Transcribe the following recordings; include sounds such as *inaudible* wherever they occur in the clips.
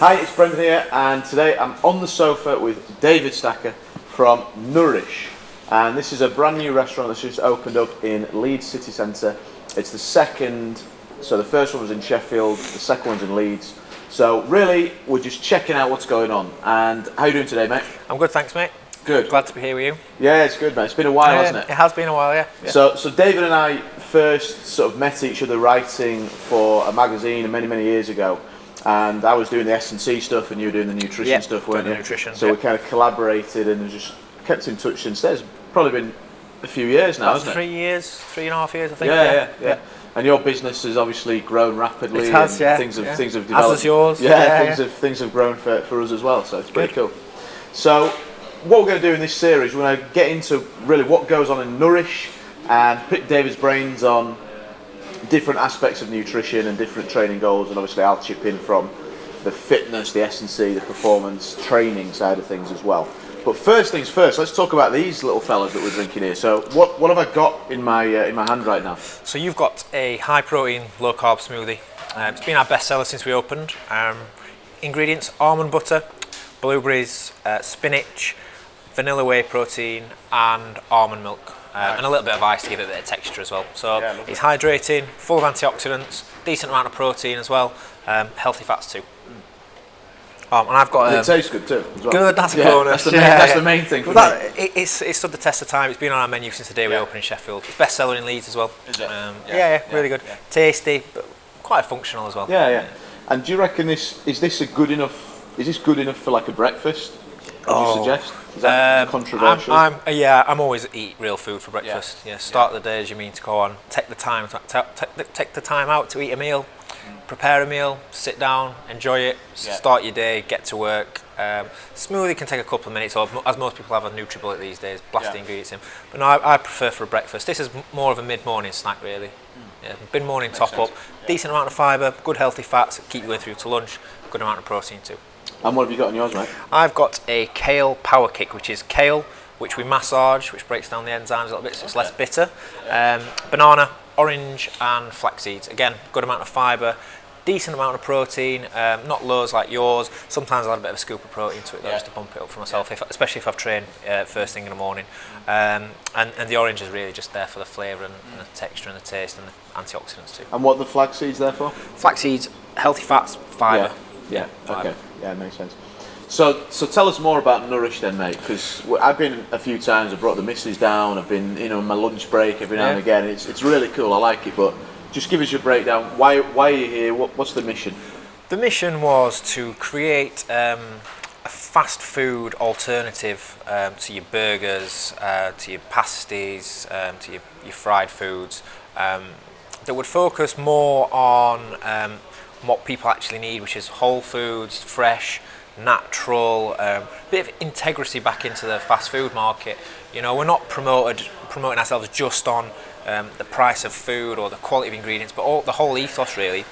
Hi, it's Brendan here, and today I'm on the sofa with David Stacker from Nourish. And this is a brand new restaurant that's just opened up in Leeds City Centre. It's the second, so the first one was in Sheffield, the second one's in Leeds. So really, we're just checking out what's going on. And how you doing today, mate? I'm good, thanks, mate. Good. Glad to be here with you. Yeah, it's good, mate. It's been a while, Yeah, hasn't it? It has been a while, yeah. yeah. So, so David and I first sort of met each other writing for a magazine many, many years ago. And I was doing the S and C stuff, and you were doing the nutrition Yeah, stuff, weren't you? nutrition, So yeah. we kind of collaborated and just kept in touch since then. It's probably been a few years now, About hasn't three it? years, three and a half years, I think. Yeah, yeah, yeah, And your business has obviously grown rapidly. It has, and yeah, Things have yeah. things have As developed. has yours, Yeah, yeah, things have things have grown for, for us as well. So it's pretty cool. So what we're going to do in this series, we're going to get into really what goes on in Nourish and pick David's brains on different aspects of nutrition and different training goals, and obviously I'll chip in from the fitness, the S and C, the performance training side of things as well. But first things first, let's talk about these little fellas that we're drinking here. So what what have I got in my uh, in my hand right now? So you've got a high protein, low carb smoothie. Um, it's been our best seller since we opened. Um, ingredients almond butter, blueberries, uh, spinach, vanilla whey protein, and almond milk. Um, and a little bit of ice to give it a bit of texture as well. So Yeah, it's hydrating, full of antioxidants, decent amount of protein as well, um, healthy fats too. Um, and I've got um, it tastes good too. Well. Good, that's a Yeah, bonus. That's the *laughs* main, Yeah, that's yeah. the main thing for that, it, it's, it's stood the test of time. It's been on our menu since the day we opened in Sheffield. It's best selling in Leeds as well. Is it? Um, Yeah. yeah, yeah, Yeah, really good. Tasty, but quite functional as well. Yeah, yeah. And do you reckon this is this a good enough? Is this good enough for like a breakfast? Oh. suggest? Is that Um, controversial? I'm, I'm, uh, yeah, I'm always eat real food for breakfast. Yeah, start the day as you mean to go on. Take the time, to, take, the, take the time out to eat a meal, prepare a meal, sit down, enjoy it, Yeah. start your day, get to work. Um, smoothie can take a couple of minutes, or as most people have a NutriBullet these days, blast Yeah. the ingredients in. But no, I, I prefer for a breakfast. This is more of a mid-morning snack, really. Yeah, mid-morning top sense. up, decent amount of fibre, good healthy fats, keep you going through to lunch, good amount of protein too. And what have you got on yours, mate? I've got a kale power kick, which is kale, which we massage, which breaks down the enzymes a little bit, so it's less bitter. Um, banana, orange, and flax seeds. Again, good amount of fibre, decent amount of protein, um, not loads like yours. Sometimes I'll add a bit of a scoop of protein to it, though, Yeah. just to bump it up for myself, if, especially if I've trained uh, first thing in the morning. Um, and, and the orange is really just there for the flavour and, and the texture and the taste and the antioxidants too. And what are the flax seeds there for? Flax seeds, healthy fats, fibre. Yeah. Fibre. Okay. Yeah, makes sense. So, so tell us more about Nourish then, mate. Because I've been a few times. I've brought the missus down. I've been, you know, on my lunch break every now and again. It's it's really cool. I like it. But just give us your breakdown. Why why are you here? What, what's the mission? The mission was to create um, a fast food alternative um, to your burgers, uh, to your pasties, um, to your, your fried foods, um, that would focus more on um, what people actually need, which is whole foods, fresh, natural, um, bit of integrity back into the fast food market. You know, we're not promoted promoting ourselves just on um, the price of food or the quality of ingredients, but all, the whole ethos really.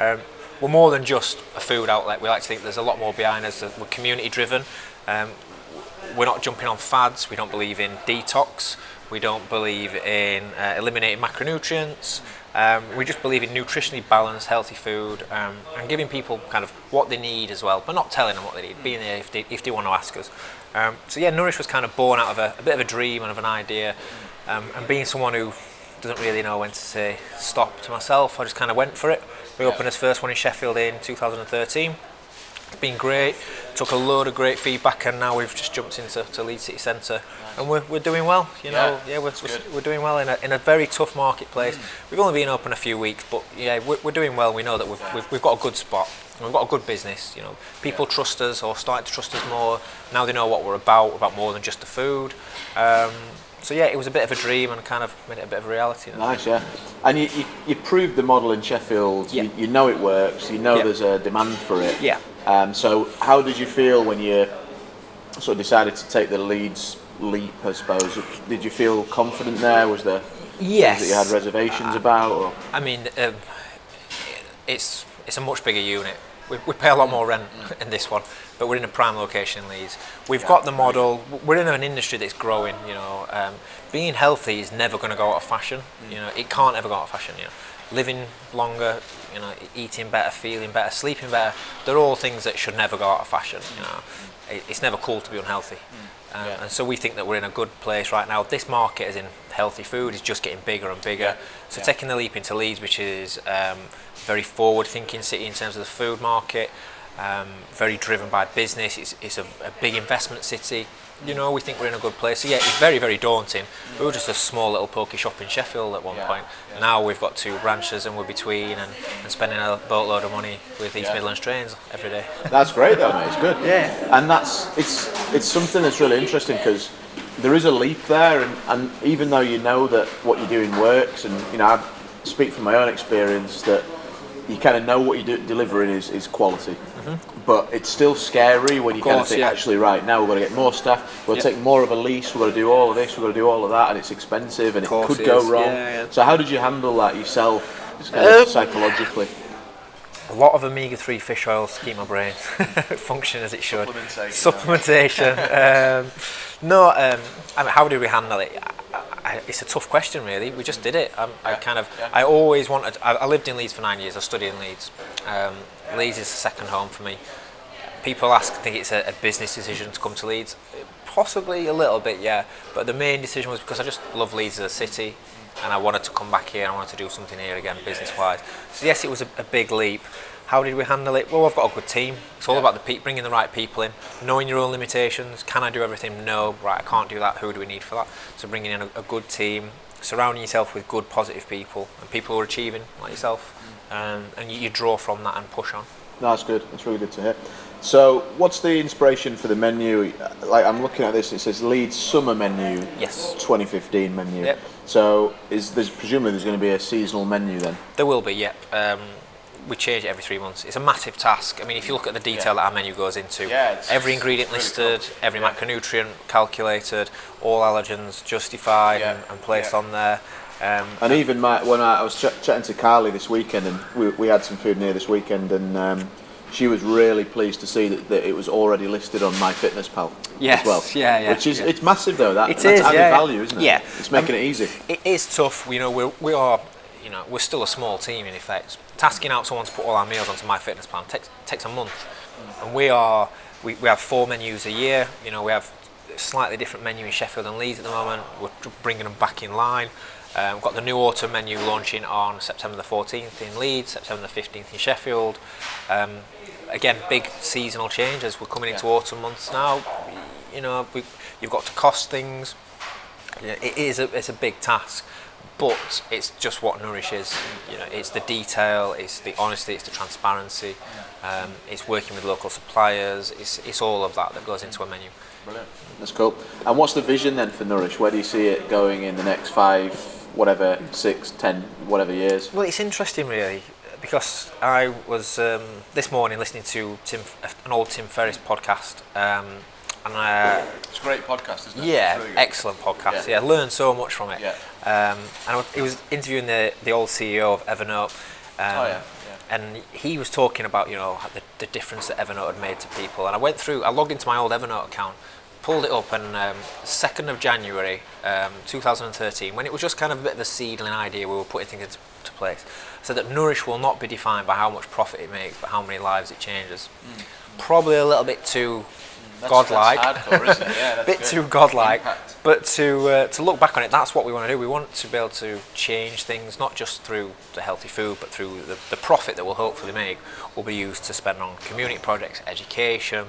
Um, we're more than just a food outlet. We like to think there's a lot more behind us. We're community driven. Um, we're not jumping on fads. We don't believe in detox. We don't believe in uh, eliminating macronutrients. Um, we just believe in nutritionally balanced, healthy food um, and giving people kind of what they need as well, but not telling them what they need, being there if they, if they want to ask us. Um, so yeah, Nourish was kind of born out of a, a bit of a dream and of an idea, um, and being someone who doesn't really know when to say stop to myself, I just kind of went for it. We opened this first one in Sheffield in 2013. Been great. Took a load of great feedback, and now we've just jumped into to Leeds City Centre, and we're, we're doing well. You know, Yeah, yeah, we're, we're, we're doing well in a, in a very tough marketplace. We've only been open a few weeks, but yeah, we're, we're doing well. We know that we've, we've, we've got a good spot. We've got a good business. You know, people trust us or starting to trust us more. Now they know what we're about. About more than just the food. Um, so yeah, it was a bit of a dream and kind of made it a bit of a reality. Nice, yeah. And you, you, you proved the model in Sheffield. Yeah. You, you know it works. You know Yeah. there's a demand for it. Yeah. Um, so how did you feel when you sort of decided to take the Leeds leap? I suppose. Did you feel confident there? Was there Yes. things that you had reservations about? Or I mean, um, it's it's a much bigger unit. We, we pay a lot more rent in this one, but we're in a prime location in Leeds. We've got the model. We're in an industry that's growing. You know, um, being healthy is never going to go out of fashion. You know, it can't ever go out of fashion. You know, living longer, you know, eating better, feeling better, sleeping better. They're all things that should never go out of fashion. You know, it, it's never cool to be unhealthy. Um, yeah. And so we think that we're in a good place right now. This market, as in healthy food, is just getting bigger and bigger. Yeah. So yeah. taking the leap into Leeds, which is um, very forward-thinking city in terms of the food market, um, very driven by business. It's, it's a, a big investment city. You know, we think we're in a good place. So yeah, it's very, very daunting. We were just a small little pokey shop in Sheffield at one Yeah. point. Yeah. Now we've got two branches and we're between and, and spending a boatload of money with East Yeah. Midlands trains every day. *laughs* That's great though, mate. It's good. Yeah. And that's it's it's something that's really interesting because there is a leap there, and, and even though you know that what you're doing works, and you know I speak from my own experience that you kind of know what you're do, delivering is, is quality. But it's still scary when you kind of Mm-hmm. think, yeah. actually, right now we've got to get more staff, we are got to take more of a lease, we are going to do all of this, we are going to do all of that, and it's expensive and it could it go is. wrong. Yeah. So, how did you handle that yourself, kind of Um, psychologically? A lot of omega-3 fish keep my brain *laughs* function as it should. Supplementation, Supplementation. *laughs* um, no, um, I mean, how did we handle it? I, I, it's a tough question, really. We just did it. Um, I Yeah, kind of, yeah. I always wanted. I, I lived in Leeds for nine years. I studied in Leeds. Leeds is the second home for me. People ask, think it's a, a business decision to come to Leeds. Possibly a little bit, yeah. But the main decision was because I just love Leeds as a city, and I wanted to come back here. and I wanted to do something here again, business-wise. So yes, it was a, a big leap. How did we handle it? Well, I've got a good team. It's all Yeah. about the pe- bringing the right people in, knowing your own limitations. Can I do everything? No. Right, I can't do that. Who do we need for that? So bringing in a, a good team, surrounding yourself with good, positive people, and people who are achieving like yourself, um, and you, you draw from that and push on. No, that's good. That's really good to hear. So, what's the inspiration for the menu? Like, I'm looking at this. It says Leeds Summer Menu. Yes. 2015 menu. Yep. So, is there's presumably there's going to be a seasonal menu then? There will be, yep. Um, we change it every three months. It's a massive task. I mean, if you look at the detail that our menu goes into, Yeah, it's- every ingredient really listed, cool. every Yeah. macronutrient calculated, all allergens justified Yeah, and, and placed yeah. on there. Um, And even my, when I, I was ch- chatting to Carly this weekend, and we, we had some food near this weekend, and um, she was really pleased to see that, that it was already listed on MyFitnessPal Yes, as well. yeah, yeah, Which is yeah. it's massive though. That It that's is, added yeah, value, isn't it? Yeah. It's making Um, it easy. it is tough. You know, we're, we are, you know, we're still a small team in effect. Tasking out someone to put all our meals onto MyFitnessPal takes takes a month, and we are we, we have four menus a year. You know, we have a slightly different menu in Sheffield and Leeds at the moment. We're bringing them back in line. Um, we've got the new autumn menu launching on September the 14th in Leeds, September the 15th in Sheffield. Um, again, big seasonal changes. We're coming into Yeah. autumn months now. You know, we, you've got to cost things. Yeah, it is a, it's a big task, but it's just what Nourish is. You know, it's the detail, it's the honesty, it's the transparency, um, it's working with local suppliers. It's, it's all of that that goes into a menu. Brilliant. That's cool. And what's the vision then for Nourish? Where do you see it going in the next five, whatever, six, ten, whatever years? Well, it's interesting really because I was um, this morning listening to Tim, an old Tim Ferriss podcast, um, and I, It's a great podcast, isn't it? Yeah, excellent podcast. Yeah. Yeah, learned so much from it. Yeah. Um, and I was- he was interviewing the, the old CEO of Evernote. Um, Oh, yeah, yeah. And he was talking about you know the, the difference that Evernote had made to people. And I went through, I logged into my old Evernote account, pulled it up, and um, 2nd of January um, 2013, when it was just kind of a bit of a seedling idea, we were putting things into to place. So that Nourish will not be defined by how much profit it makes, but how many lives it changes. Probably a little bit too godlike. bit too godlike. Impact. But to uh, to look back on it, that's what we want to do. We want to be able to change things, not just through the healthy food, but through the, the profit that we'll hopefully make will be used to spend on community projects, education,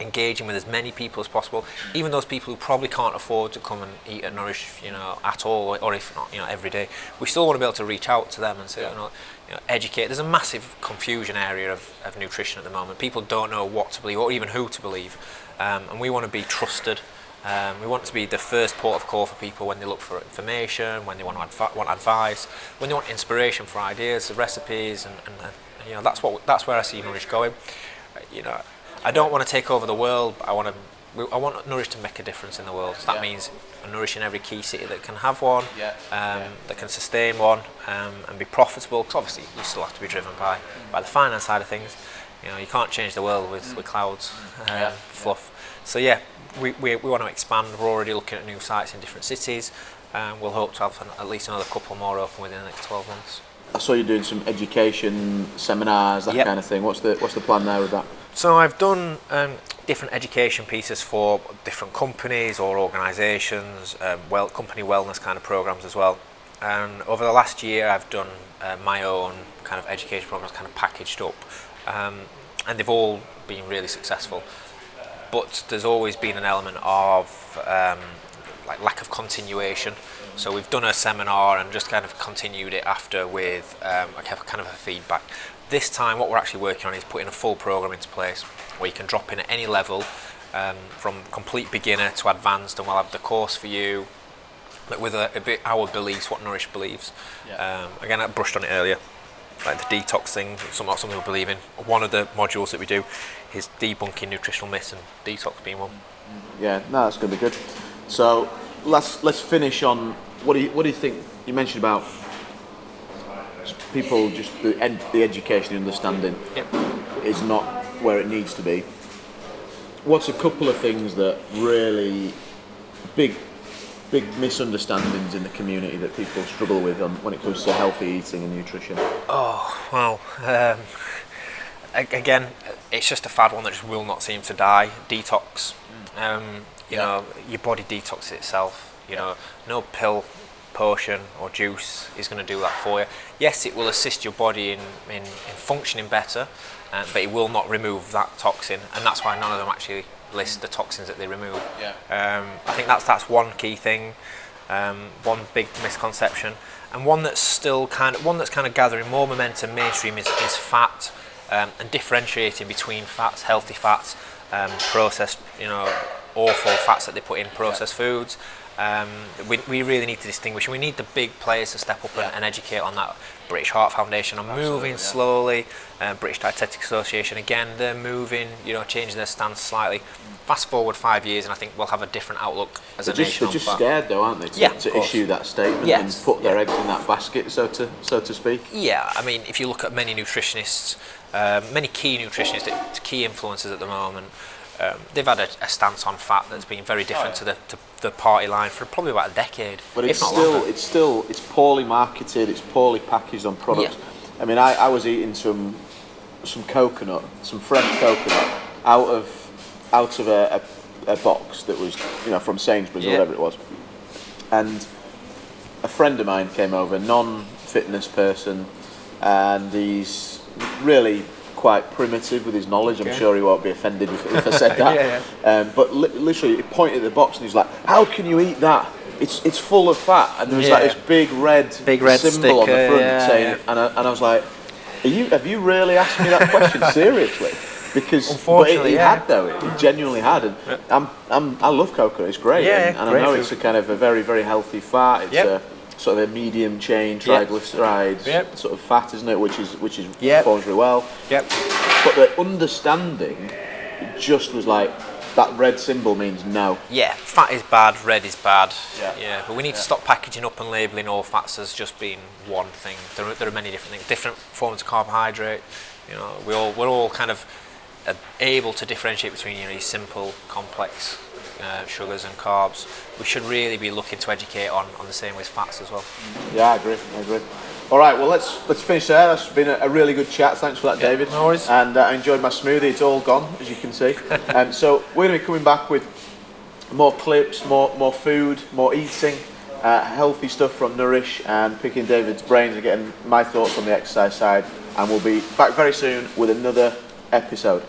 engaging with as many people as possible, even those people who probably can't afford to come and eat at Nourish, you know, at all, or if not, you know, every day. We still want to be able to reach out to them and say, you know, you know educate. There's a massive confusion area of, of nutrition at the moment. People don't know what to believe or even who to believe, um, and we want to be trusted. Um, we want to be the first port of call for people when they look for information, when they want, advi- want advice, when they want inspiration for ideas, recipes, and, and, and you know that's what that's where I see Nourish going. You know, I don't want to take over the world. But I want to. I want Nourish to make a difference in the world. So that Yeah. means nourishing every key city that can have one, Yeah, um, yeah. that can sustain one, um, and be profitable. Because obviously you still have to be driven by by the finance side of things. You know, you can't change the world with, with clouds, um, Yeah. fluff. So yeah, we, we, we want to expand. We're already looking at new sites in different cities. Um, we'll hope to have an, at least another couple more open within the next 12 months. I saw you doing some education seminars, that Yep. kind of thing. What's the what's the plan there with that? So I've done um, different education pieces for different companies or organisations, um, well, company wellness kind of programs as well. And over the last year, I've done uh, my own kind of education programs, kind of packaged up, um, and they've all been really successful. But there's always been an element of um, like lack of continuation. So we've done a seminar and just kind of continued it after with um, a kind of- kind of a feedback. This time, what we're actually working on is putting a full program into place where you can drop in at any level, um, from complete beginner to advanced, and we'll have the course for you, but with a, a bit our beliefs, what Nourish believes. Yeah. Um, again, I brushed on it earlier, like the detox thing, some, not something we believe in. One of the modules that we do is debunking nutritional myths, and detox being one. Yeah, no, that's going to be good. So let's let's finish on what do you what do you think? You mentioned about people just the ed, the education, the understanding Yep. is not where it needs to be. What's a couple of things that really big big misunderstandings in the community that people struggle with on, when it comes to healthy eating and nutrition? Oh, well, um, again, it's just a fad one that just will not seem to die. Detox. Um, you Yeah. know, your body detoxes itself. You know, no pill, potion, or juice is going to do that for you. Yes, it will assist your body in, in, in functioning better, uh, but it will not remove that toxin, and that's why none of them actually list the toxins that they remove. Yeah. Um, I think that's that's one key thing, um, one big misconception, and one that's still kind of one that's kind of gathering more momentum mainstream is, is fat um, and differentiating between fats, healthy fats, um, processed, you know, awful fats that they put in processed foods. Um, we, we really need to distinguish. We need the big players to step up Yeah. and, and educate on that. British Heart Foundation are moving yeah. slowly. Uh, British Dietetic Association again, they're moving. You know, changing their stance slightly. Fast forward five years, and I think we'll have a different outlook as They're a just, nation they're just scared though, aren't they, to, Yeah, to issue that statement Yes. and put their eggs in that basket, so to so to speak. Yeah, I mean, if you look at many nutritionists, um, many key nutritionists, key influencers at the moment, um, they've had a, a stance on fat that's been very different to the to the party line for probably about a decade, But it's still longer. it's still it's poorly marketed. It's poorly packaged on products. I mean, I, I was eating some some coconut, some fresh coconut out of out of a, a, a box that was you know from Sainsbury's or whatever it was, and a friend of mine came over, non-fitness person, and he's really quite primitive with his knowledge. I'm Okay. sure he won't be offended if, if I said *laughs* that. Yeah, Um, but li- literally, he pointed at the box and he's like, "How can you eat that? It's it's full of fat." And there was like this big red Big red symbol on the front yeah, saying, yeah. and I, and I was like, Are you have you really asked me that question *laughs* seriously? Because but Unfortunately, he, he yeah. had though, he genuinely had, and I'm, I'm I love coconut. It's great, Yeah, and, and I know it's a kind of a very very healthy fat. It's Yep. a sort of a medium chain triglycerides Yep. sort of fat, isn't it? Which is which is Yep. performs really well. Yep. But the understanding just was like that red symbol means no. Yeah, fat is bad, red is bad. Yeah. yeah but we need to stop packaging up and labelling all fats as just being one thing. There are, there are many different things, different forms of carbohydrate. You know, we all we're all kind of uh, able to differentiate between you know these simple, complex uh, sugars and carbs. We should really be looking to educate on, on the same with fats as well. Yeah, I agree. I agree. All right, well let's let's finish there. That's been a, a really good chat. Thanks for that, Yeah, David. no worries. And uh, I enjoyed my smoothie. It's all gone, as you can see. *laughs* um, so we're going to be coming back with more clips, more more food, more eating, uh, healthy stuff from Nourish, and picking David's brains and getting my thoughts on the exercise side. And we'll be back very soon with another episode.